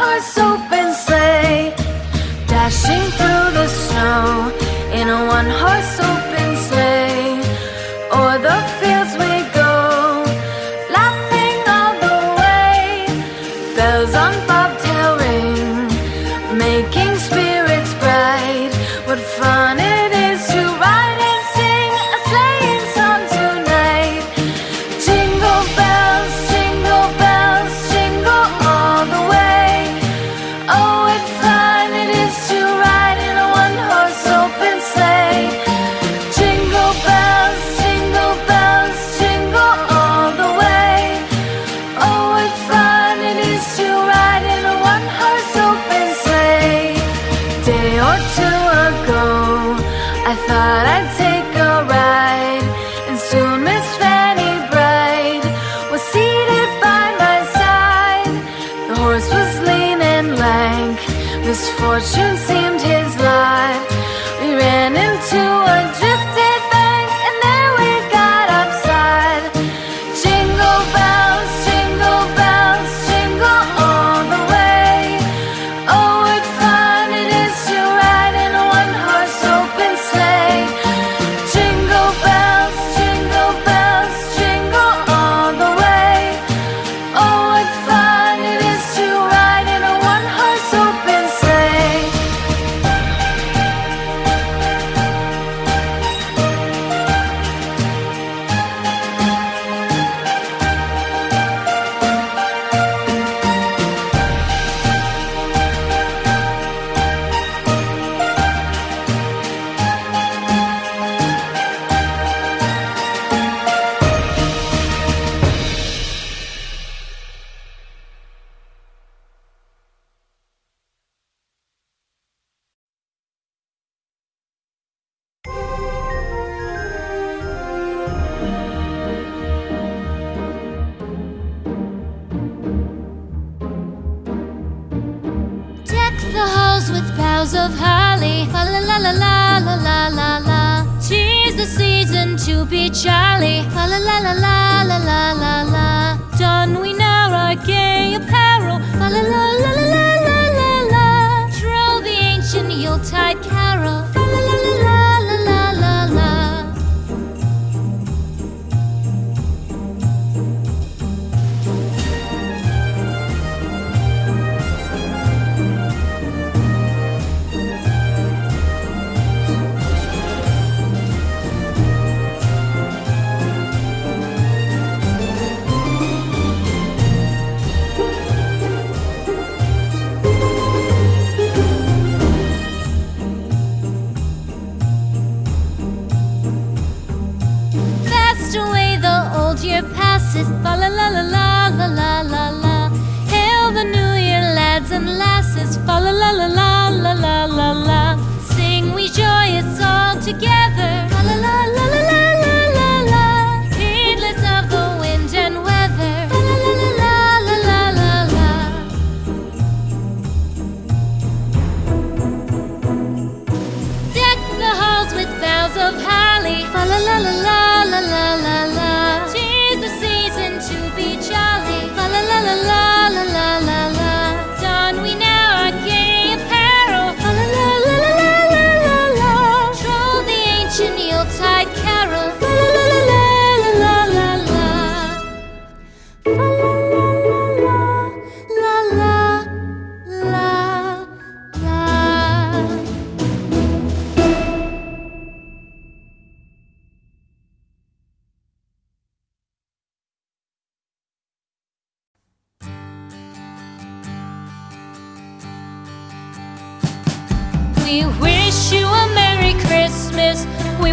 heart's open sleigh, dashing through the snow in a one horse open sleigh. O'er the fields we go, laughing all the way. Bells on bobtail ring, making spirits bright. What fun once was lean and lank Misfortune seemed his lot. We ran into a drift flowers of holly. La la la la la la la la. Tis the season to be jolly. La la la la la la la la. Don we now our gay apparel. together. wish you a Merry Christmas. We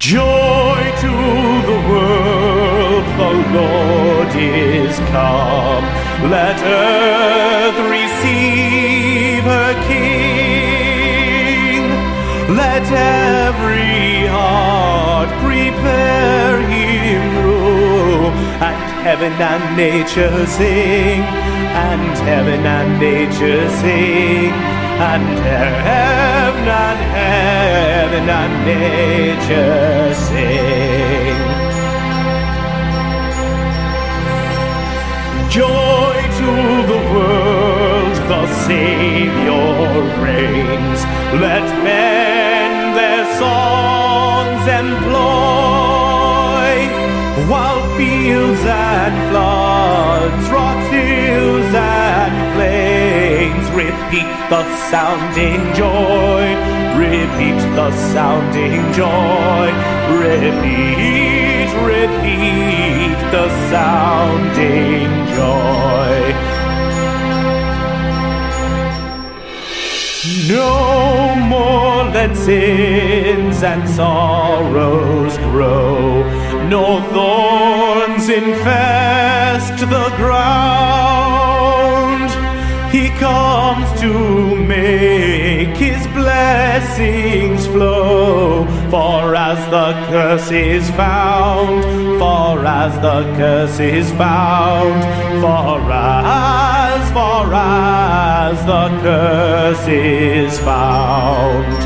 Joy to the world, the Lord is come. Let earth receive her King. Let every heart prepare him room. And heaven and nature sing, and heaven and nature sing, and heaven and heaven and nature sing. Joy to the world, the Savior reigns. Let men their songs employ, while fields and floods, rocks, the sounding joy, repeat the sounding joy, repeat, repeat the sounding joy. No more let sins and sorrows grow, nor thorns infest the ground. Comes to make his blessings flow. For as the curse is found, for as the curse is found, for as, for as the curse is found.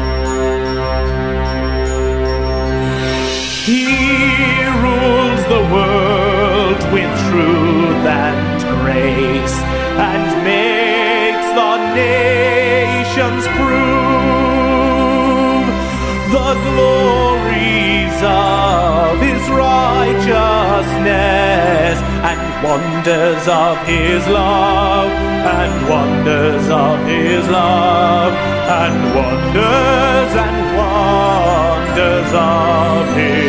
Prove the glories of his righteousness and wonders of his love and wonders of his love and wonders and wonders of his.